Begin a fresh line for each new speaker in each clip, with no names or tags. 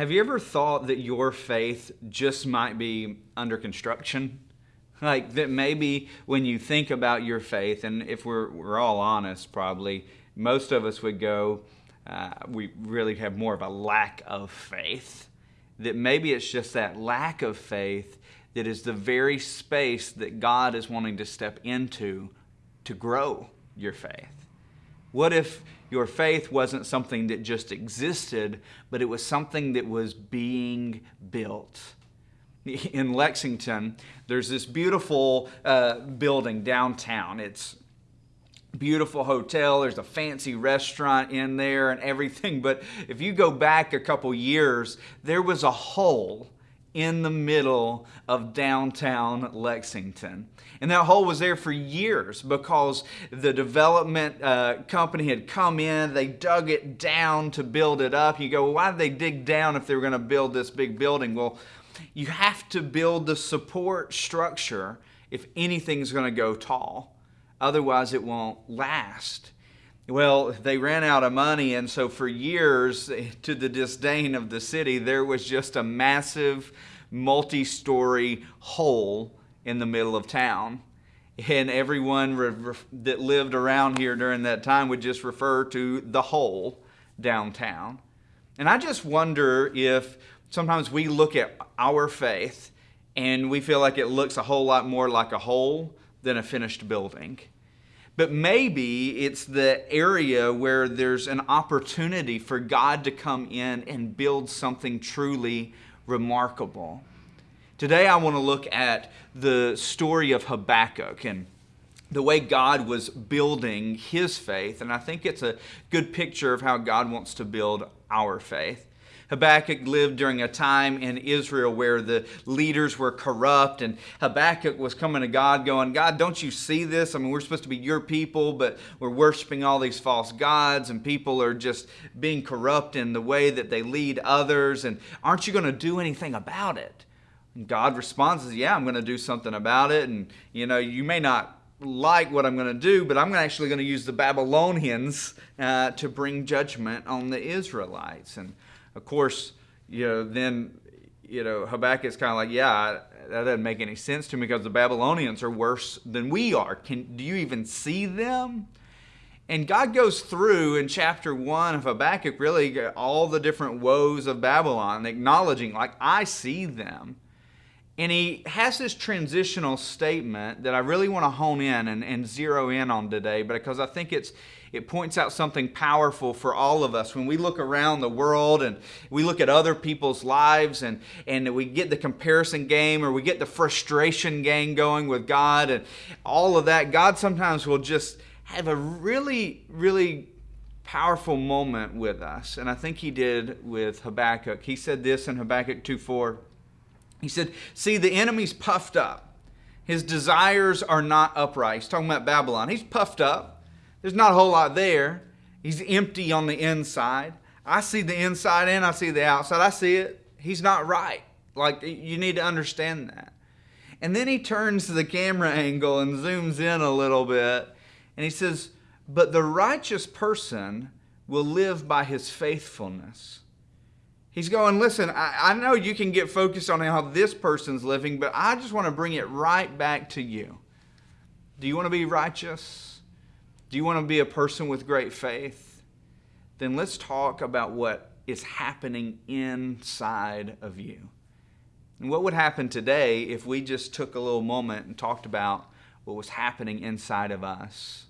Have you ever thought that your faith just might be under construction? Like that maybe when you think about your faith, and if we're, we're all honest, probably most of us would go, uh, we really have more of a lack of faith. That maybe it's just that lack of faith that is the very space that God is wanting to step into to grow your faith. What if your faith wasn't something that just existed, but it was something that was being built? In Lexington, there's this beautiful uh, building downtown. It's beautiful hotel there's a fancy restaurant in there and everything but if you go back a couple years there was a hole in the middle of downtown Lexington. And that hole was there for years because the development uh, company had come in, they dug it down to build it up. You go, well, why did they dig down if they were going to build this big building? Well, you have to build the support structure if anything's going to go tall. Otherwise, it won't last. Well, they ran out of money, and so for years, to the disdain of the city, there was just a massive multi story hole in the middle of town. And everyone that lived around here during that time would just refer to the hole downtown. And I just wonder if sometimes we look at our faith and we feel like it looks a whole lot more like a hole than a finished building. But maybe it's the area where there's an opportunity for God to come in and build something truly remarkable. Today, I want to look at the story of Habakkuk and the way God was building his faith. And I think it's a good picture of how God wants to build our faith. Habakkuk lived during a time in Israel where the leaders were corrupt, and Habakkuk was coming to God going, God, don't you see this? I mean, we're supposed to be your people, but we're worshiping all these false gods, and people are just being corrupt in the way that they lead others, and aren't you going to do anything about it? And God responds, Yeah, I'm going to do something about it, and you know, you may not like what I'm going to do, but I'm actually going to use the Babylonians uh, to bring judgment on the Israelites. And of course, you know, then, you know, Habakkuk's kind of like, yeah, that doesn't make any sense to me because the Babylonians are worse than we are. Can, do you even see them? And God goes through in chapter one of Habakkuk really all the different woes of Babylon, acknowledging, like, I see them. And he has this transitional statement that I really want to hone in and, and zero in on today because I think it's, it points out something powerful for all of us. When we look around the world and we look at other people's lives and, and we get the comparison game or we get the frustration game going with God and all of that, God sometimes will just have a really, really powerful moment with us. And I think he did with Habakkuk. He said this in Habakkuk 2 4. He said, See, the enemy's puffed up. His desires are not upright. He's talking about Babylon. He's puffed up. There's not a whole lot there. He's empty on the inside. I see the inside and I see the outside. I see it. He's not right. Like, you need to understand that. And then he turns to the camera angle and zooms in a little bit and he says, But the righteous person will live by his faithfulness. He's going, Listen, I, I know you can get focused on how this person's living, but I just want to bring it right back to you. Do you want to be righteous? Do you want to be a person with great faith? Then let's talk about what is happening inside of you. And what would happen today if we just took a little moment and talked about what was happening inside of us?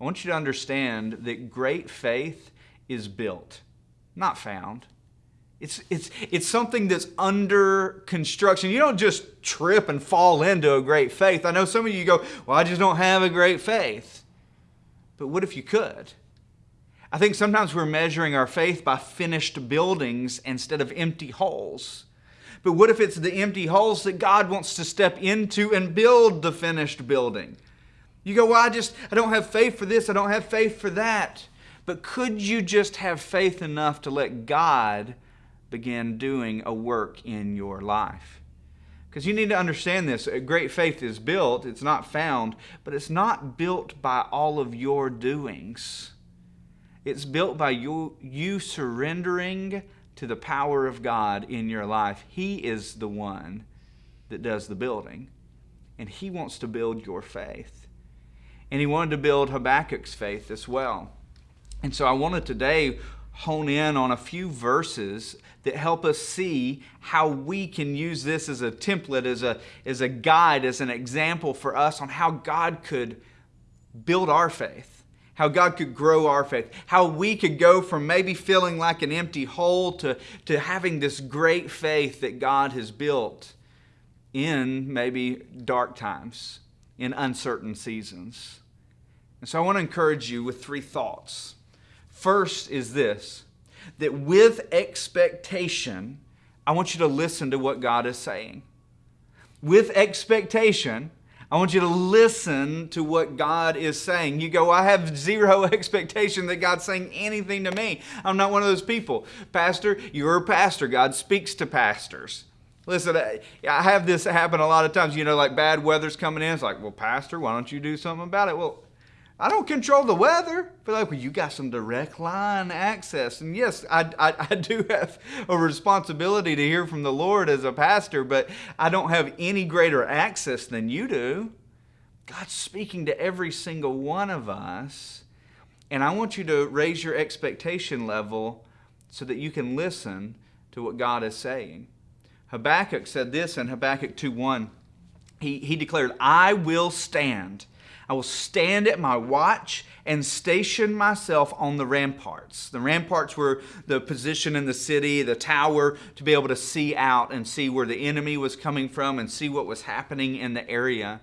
I want you to understand that great faith is built, not found. It's, it's, it's something that's under construction. You don't just trip and fall into a great faith. I know some of you go, Well, I just don't have a great faith. But what if you could? I think sometimes we're measuring our faith by finished buildings instead of empty holes. But what if it's the empty holes that God wants to step into and build the finished building? You go, well, I just, I don't have faith for this, I don't have faith for that. But could you just have faith enough to let God begin doing a work in your life? Because you need to understand this. Great faith is built, it's not found, but it's not built by all of your doings. It's built by you, you surrendering to the power of God in your life, He is the one that does the building. And He wants to build your faith. And He wanted to build Habakkuk's faith as well. And so I wanted today hone in on a few verses that help us see how we can use this as a template, as a, as a guide, as an example for us on how God could build our faith how God could grow our faith, how we could go from maybe feeling like an empty hole to, to having this great faith that God has built in maybe dark times, in uncertain seasons. And so I want to encourage you with three thoughts. First is this that with expectation, I want you to listen to what God is saying. With expectation, I want you to listen to what God is saying. You go, I have zero expectation that God's saying anything to me. I'm not one of those people. Pastor, you're a pastor. God speaks to pastors. Listen, I have this happen a lot of times. You know, like bad weather's coming in. It's like, well, Pastor, why don't you do something about it? Well, I don't control the weather. But like, well, you got some direct line access. And yes, I, I, I, do have a responsibility to hear from the Lord as a pastor, but I don't have any greater access than you do. God's speaking to every single one of us. And I want you to raise your expectation level so that you can listen to what God is saying. Habakkuk said this in Habakkuk 2:1. He, he declared, I will stand I will stand at my watch and station myself on the ramparts. The ramparts were the position in the city, the tower, to be able to see out and see where the enemy was coming from and see what was happening in the area.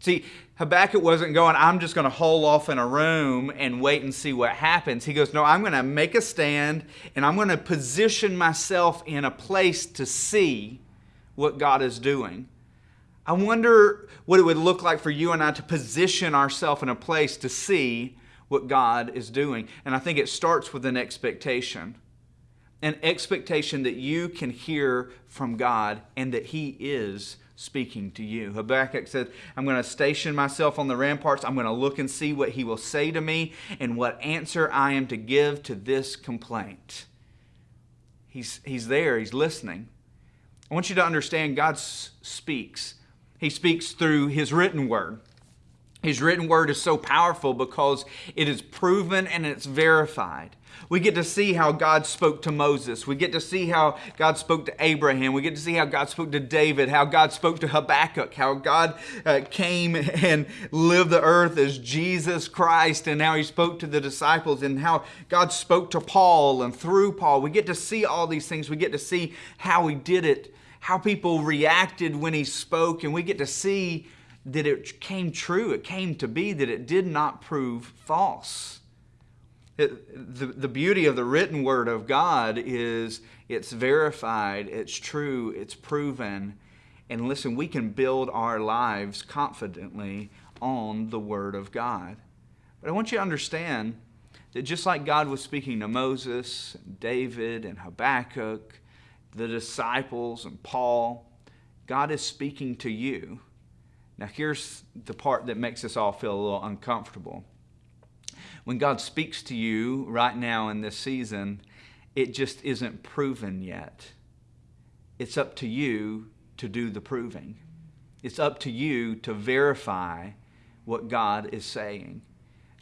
See, Habakkuk wasn't going, I'm just going to hole off in a room and wait and see what happens. He goes, No, I'm going to make a stand and I'm going to position myself in a place to see what God is doing. I wonder what it would look like for you and I to position ourselves in a place to see what God is doing. And I think it starts with an expectation an expectation that you can hear from God and that He is speaking to you. Habakkuk said, I'm going to station myself on the ramparts. I'm going to look and see what He will say to me and what answer I am to give to this complaint. He's, he's there, He's listening. I want you to understand God speaks he speaks through His written word. His written word is so powerful because it is proven and it's verified. We get to see how God spoke to Moses. We get to see how God spoke to Abraham. We get to see how God spoke to David, how God spoke to Habakkuk, how God uh, came and lived the earth as Jesus Christ, and how he spoke to the disciples, and how God spoke to Paul and through Paul. We get to see all these things. We get to see how he did it how people reacted when he spoke, and we get to see that it came true. It came to be that it did not prove false. It, the, the beauty of the written word of God is it's verified, it's true, it's proven. And listen, we can build our lives confidently on the word of God. But I want you to understand that just like God was speaking to Moses, David, and Habakkuk, the disciples and Paul, God is speaking to you. Now, here's the part that makes us all feel a little uncomfortable. When God speaks to you right now in this season, it just isn't proven yet. It's up to you to do the proving. It's up to you to verify what God is saying.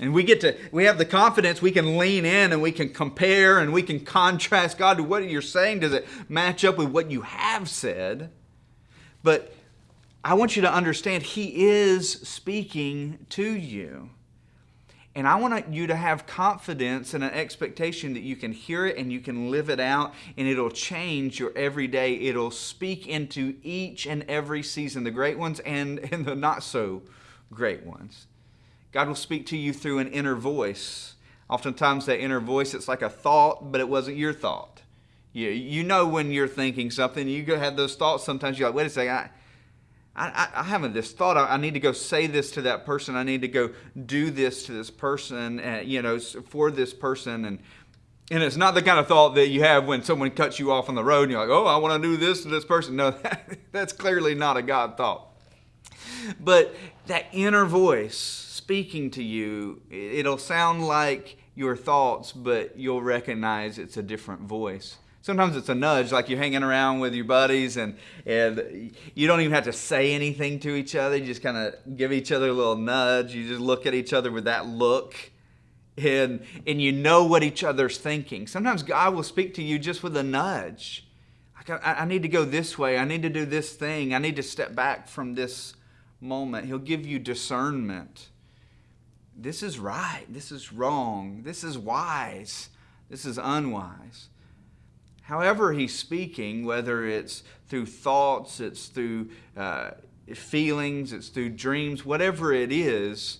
And we get to, we have the confidence we can lean in and we can compare and we can contrast God to what you're saying. Does it match up with what you have said? But I want you to understand He is speaking to you. And I want you to have confidence and an expectation that you can hear it and you can live it out and it'll change your everyday. It'll speak into each and every season, the great ones and, and the not so great ones. God will speak to you through an inner voice. Oftentimes, that inner voice, it's like a thought, but it wasn't your thought. You, you know when you're thinking something, you go have those thoughts. Sometimes you're like, wait a second, I, I, I haven't this thought. I, I, need to go say this to that person. I need to go do this to this person, uh, you know, for this person. And, and it's not the kind of thought that you have when someone cuts you off on the road and you're like, oh, I want to do this to this person. No, that, that's clearly not a God thought. But that inner voice, speaking to you, it'll sound like your thoughts, but you'll recognize it's a different voice. Sometimes it's a nudge, like you're hanging around with your buddies and, and you don't even have to say anything to each other. You just kind of give each other a little nudge. You just look at each other with that look and, and you know what each other's thinking. Sometimes God will speak to you just with a nudge. Like, I, I need to go this way. I need to do this thing. I need to step back from this moment. He'll give you discernment. This is right. This is wrong. This is wise. This is unwise. However, he's speaking, whether it's through thoughts, it's through uh, feelings, it's through dreams, whatever it is,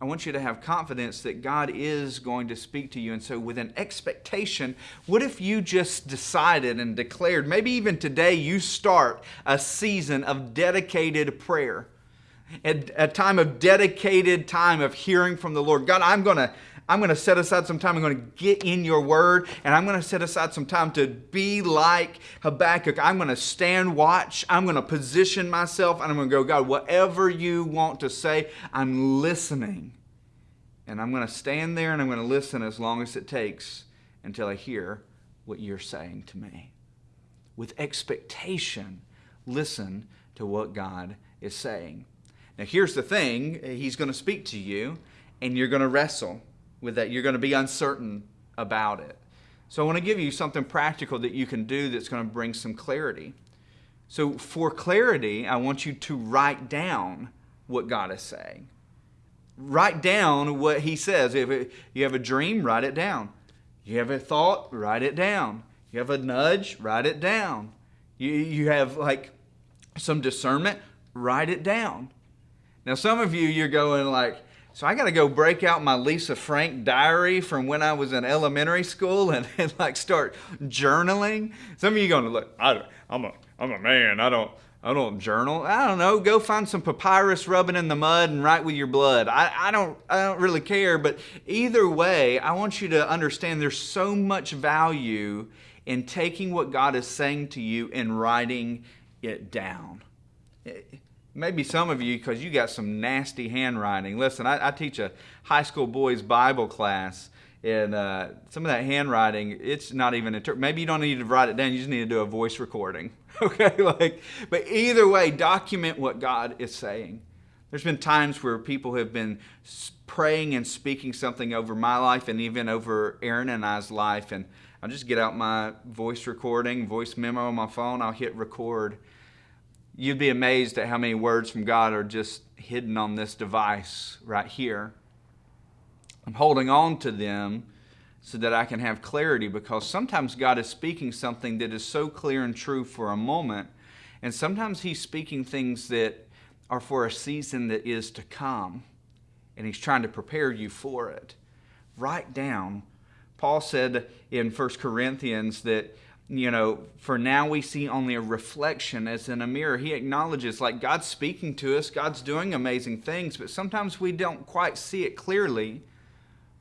I want you to have confidence that God is going to speak to you. And so, with an expectation, what if you just decided and declared, maybe even today, you start a season of dedicated prayer, a, a time of dedicated time of hearing from the Lord? God, I'm going to. I'm going to set aside some time. I'm going to get in your word, and I'm going to set aside some time to be like Habakkuk. I'm going to stand watch. I'm going to position myself, and I'm going to go, God, whatever you want to say, I'm listening. And I'm going to stand there and I'm going to listen as long as it takes until I hear what you're saying to me. With expectation, listen to what God is saying. Now, here's the thing He's going to speak to you, and you're going to wrestle with that. You're going to be uncertain about it. So I want to give you something practical that you can do that's going to bring some clarity. So for clarity, I want you to write down what God is saying. Write down what he says. If you have a dream, write it down. You have a thought, write it down. You have a nudge, write it down. You, you have like some discernment, write it down. Now, some of you, you're going like, so I got to go break out my Lisa Frank diary from when I was in elementary school and, and like start journaling. Some of you going to look. I, I'm a I'm a man. I don't I don't journal. I don't know. Go find some papyrus, rubbing in the mud, and write with your blood. I, I don't I don't really care. But either way, I want you to understand there's so much value in taking what God is saying to you and writing it down maybe some of you, because you got some nasty handwriting. Listen, I, I teach a high school boys Bible class, and uh, some of that handwriting, it's not even, inter- maybe you don't need to write it down, you just need to do a voice recording. okay, like, but either way, document what God is saying. There's been times where people have been praying and speaking something over my life and even over Aaron and I's life, and I'll just get out my voice recording, voice memo on my phone, I'll hit record You'd be amazed at how many words from God are just hidden on this device right here. I'm holding on to them so that I can have clarity because sometimes God is speaking something that is so clear and true for a moment, and sometimes He's speaking things that are for a season that is to come, and He's trying to prepare you for it. Write down. Paul said in 1 Corinthians that you know, for now we see only a reflection as in a mirror. He acknowledges, like, God's speaking to us, God's doing amazing things, but sometimes we don't quite see it clearly,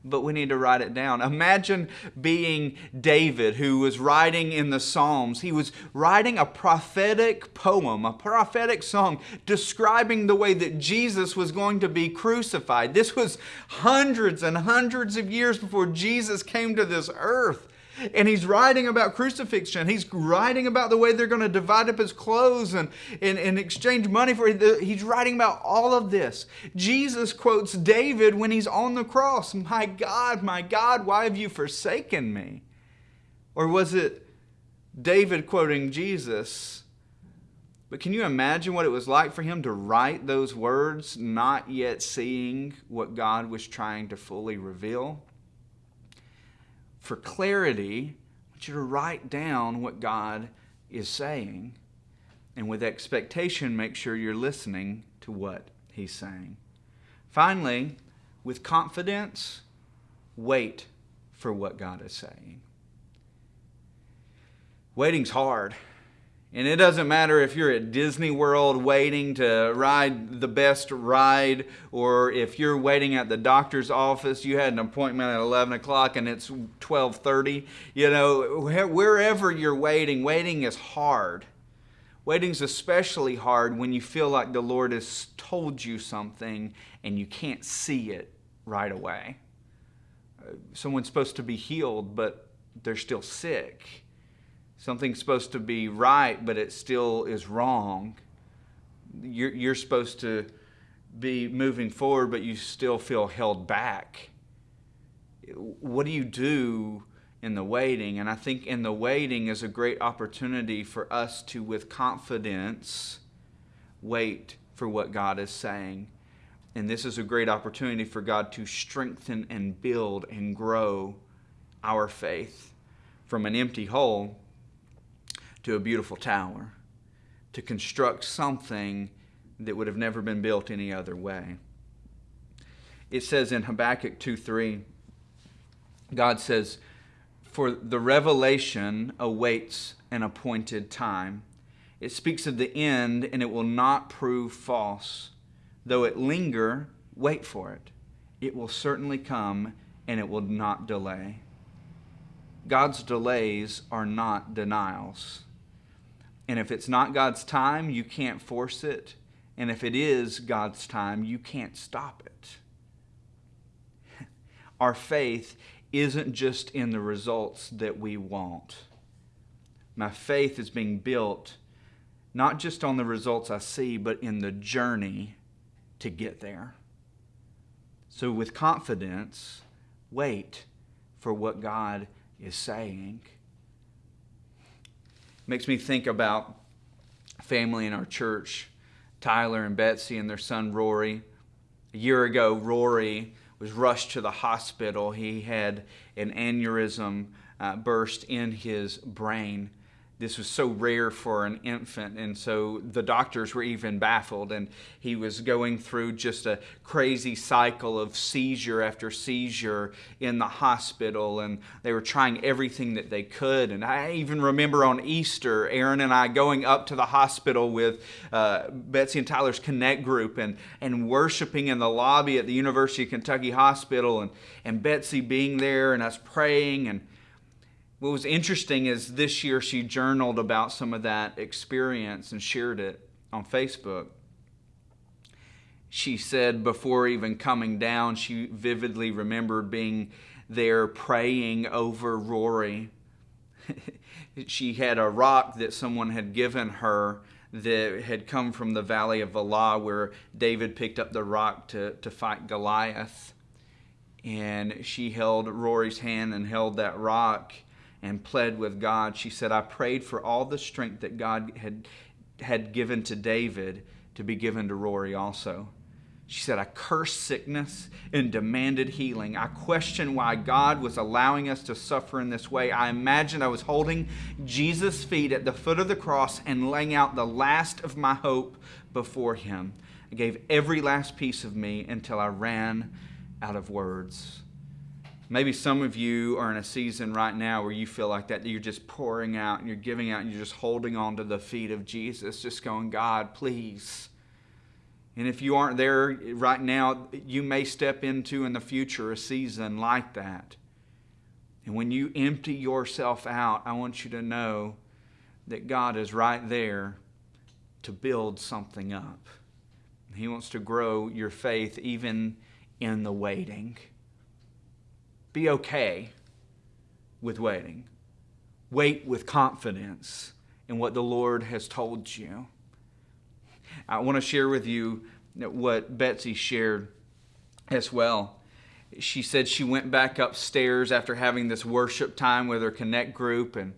but we need to write it down. Imagine being David, who was writing in the Psalms. He was writing a prophetic poem, a prophetic song, describing the way that Jesus was going to be crucified. This was hundreds and hundreds of years before Jesus came to this earth. And he's writing about crucifixion. He's writing about the way they're going to divide up his clothes and, and, and exchange money for it. He's writing about all of this. Jesus quotes David when he's on the cross My God, my God, why have you forsaken me? Or was it David quoting Jesus? But can you imagine what it was like for him to write those words, not yet seeing what God was trying to fully reveal? For clarity, I want you to write down what God is saying. And with expectation, make sure you're listening to what He's saying. Finally, with confidence, wait for what God is saying. Waiting's hard. And it doesn't matter if you're at Disney World waiting to ride the best ride, or if you're waiting at the doctor's office, you had an appointment at 11 o'clock and it's 12:30. You know, wherever you're waiting, waiting is hard. Waiting's especially hard when you feel like the Lord has told you something and you can't see it right away. Uh, someone's supposed to be healed, but they're still sick Something's supposed to be right, but it still is wrong. You're, you're supposed to be moving forward, but you still feel held back. What do you do in the waiting? And I think in the waiting is a great opportunity for us to, with confidence, wait for what God is saying. And this is a great opportunity for God to strengthen and build and grow our faith from an empty hole to a beautiful tower, to construct something that would have never been built any other way. It says in Habakkuk 2 3, God says, For the revelation awaits an appointed time. It speaks of the end, and it will not prove false. Though it linger, wait for it. It will certainly come, and it will not delay. God's delays are not denials. And if it's not God's time, you can't force it. And if it is God's time, you can't stop it. Our faith isn't just in the results that we want. My faith is being built not just on the results I see, but in the journey to get there. So, with confidence, wait for what God is saying. Makes me think about family in our church Tyler and Betsy and their son Rory. A year ago, Rory was rushed to the hospital. He had an aneurysm uh, burst in his brain this was so rare for an infant and so the doctors were even baffled and he was going through just a crazy cycle of seizure after seizure in the hospital and they were trying everything that they could and i even remember on easter aaron and i going up to the hospital with uh, betsy and tyler's connect group and, and worshiping in the lobby at the university of kentucky hospital and, and betsy being there and us praying and what was interesting is this year she journaled about some of that experience and shared it on Facebook. She said before even coming down, she vividly remembered being there praying over Rory. she had a rock that someone had given her that had come from the valley of Elah, where David picked up the rock to, to fight Goliath. And she held Rory's hand and held that rock and pled with God. She said, I prayed for all the strength that God had, had given to David to be given to Rory also. She said, I cursed sickness and demanded healing. I questioned why God was allowing us to suffer in this way. I imagined I was holding Jesus' feet at the foot of the cross and laying out the last of my hope before Him. I gave every last piece of me until I ran out of words. Maybe some of you are in a season right now where you feel like that, that you're just pouring out and you're giving out and you're just holding on to the feet of Jesus, just going, God, please. And if you aren't there right now, you may step into in the future a season like that. And when you empty yourself out, I want you to know that God is right there to build something up. He wants to grow your faith even in the waiting. Be okay with waiting. Wait with confidence in what the Lord has told you. I want to share with you what Betsy shared as well. She said she went back upstairs after having this worship time with her Connect group and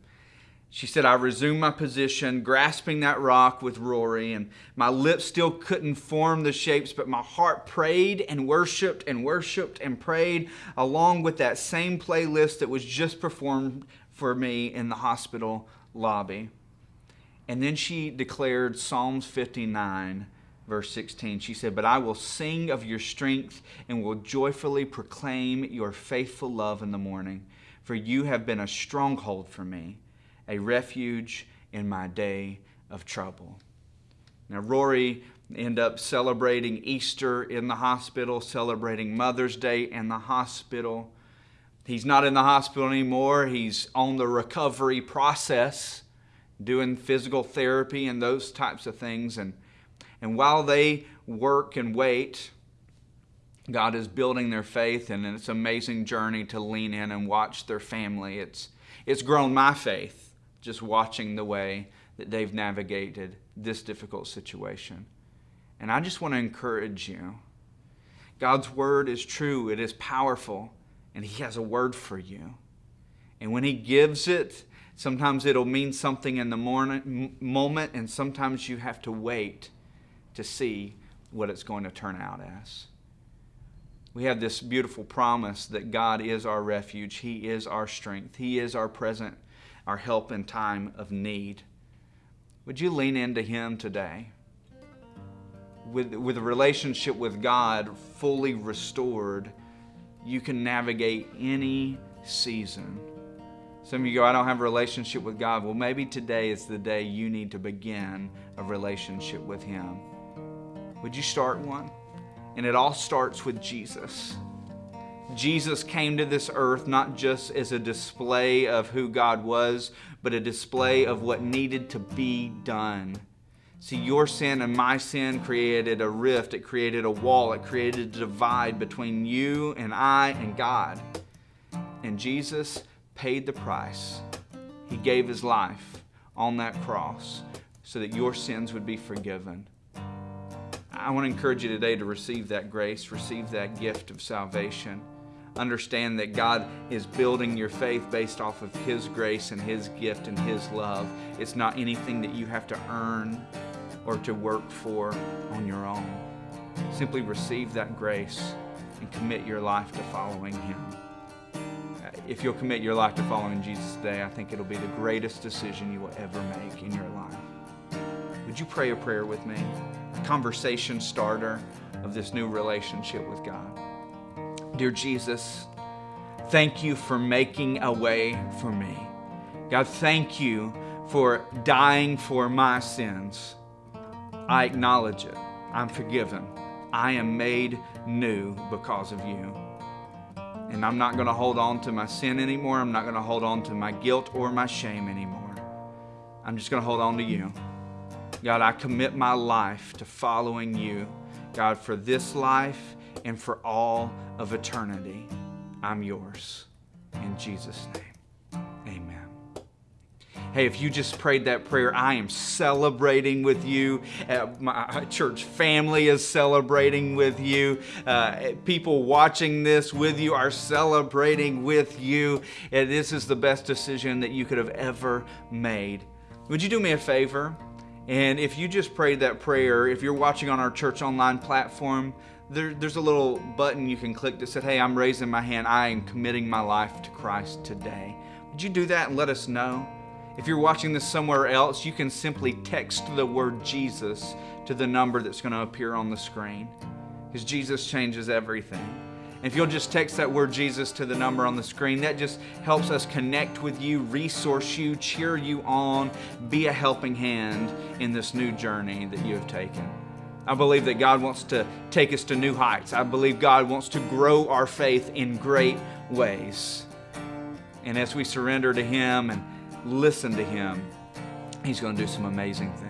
she said, I resumed my position, grasping that rock with Rory, and my lips still couldn't form the shapes, but my heart prayed and worshiped and worshiped and prayed along with that same playlist that was just performed for me in the hospital lobby. And then she declared Psalms 59, verse 16. She said, But I will sing of your strength and will joyfully proclaim your faithful love in the morning, for you have been a stronghold for me a refuge in my day of trouble. Now, Rory end up celebrating Easter in the hospital, celebrating Mother's Day in the hospital. He's not in the hospital anymore. He's on the recovery process, doing physical therapy and those types of things. And, and while they work and wait, God is building their faith, and it's an amazing journey to lean in and watch their family. It's, it's grown my faith just watching the way that they've navigated this difficult situation. And I just want to encourage you. God's word is true, it is powerful, and He has a word for you. And when He gives it, sometimes it'll mean something in the morning, moment, and sometimes you have to wait to see what it's going to turn out as. We have this beautiful promise that God is our refuge, He is our strength, He is our present, our help in time of need. Would you lean into Him today? With, with a relationship with God fully restored, you can navigate any season. Some of you go, I don't have a relationship with God. Well, maybe today is the day you need to begin a relationship with Him. Would you start one? And it all starts with Jesus. Jesus came to this earth not just as a display of who God was, but a display of what needed to be done. See, your sin and my sin created a rift, it created a wall, it created a divide between you and I and God. And Jesus paid the price. He gave his life on that cross so that your sins would be forgiven. I want to encourage you today to receive that grace, receive that gift of salvation. Understand that God is building your faith based off of His grace and His gift and His love. It's not anything that you have to earn or to work for on your own. Simply receive that grace and commit your life to following Him. Uh, if you'll commit your life to following Jesus today, I think it'll be the greatest decision you will ever make in your life. Would you pray a prayer with me? A conversation starter of this new relationship with God. Dear Jesus, thank you for making a way for me. God, thank you for dying for my sins. I acknowledge it. I'm forgiven. I am made new because of you. And I'm not going to hold on to my sin anymore. I'm not going to hold on to my guilt or my shame anymore. I'm just going to hold on to you. God, I commit my life to following you, God, for this life and for all of eternity. I'm yours. In Jesus' name, amen. Hey, if you just prayed that prayer, I am celebrating with you. Uh, my church family is celebrating with you. Uh, people watching this with you are celebrating with you. And this is the best decision that you could have ever made. Would you do me a favor? And if you just prayed that prayer, if you're watching on our church online platform, there, there's a little button you can click that said, Hey, I'm raising my hand. I am committing my life to Christ today. Would you do that and let us know? If you're watching this somewhere else, you can simply text the word Jesus to the number that's going to appear on the screen because Jesus changes everything. If you'll just text that word Jesus to the number on the screen, that just helps us connect with you, resource you, cheer you on, be a helping hand in this new journey that you have taken. I believe that God wants to take us to new heights. I believe God wants to grow our faith in great ways. And as we surrender to Him and listen to Him, He's going to do some amazing things.